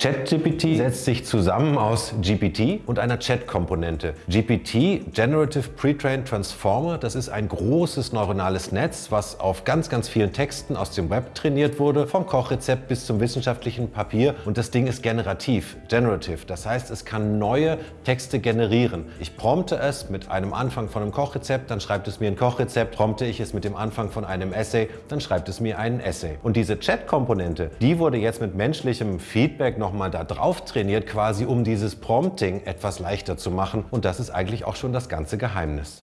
ChatGPT setzt sich zusammen aus GPT und einer Chat-Komponente. GPT, Generative Pre-Trained Transformer, das ist ein großes neuronales Netz, was auf ganz, ganz vielen Texten aus dem Web trainiert wurde, vom Kochrezept bis zum wissenschaftlichen Papier. Und das Ding ist generativ, generative. Das heißt, es kann neue Texte generieren. Ich prompte es mit einem Anfang von einem Kochrezept, dann schreibt es mir ein Kochrezept, prompte ich es mit dem Anfang von einem Essay, dann schreibt es mir einen Essay. Und diese Chat-Komponente, die wurde jetzt mit menschlichem Feedback noch nochmal da drauf trainiert, quasi um dieses Prompting etwas leichter zu machen. Und das ist eigentlich auch schon das ganze Geheimnis.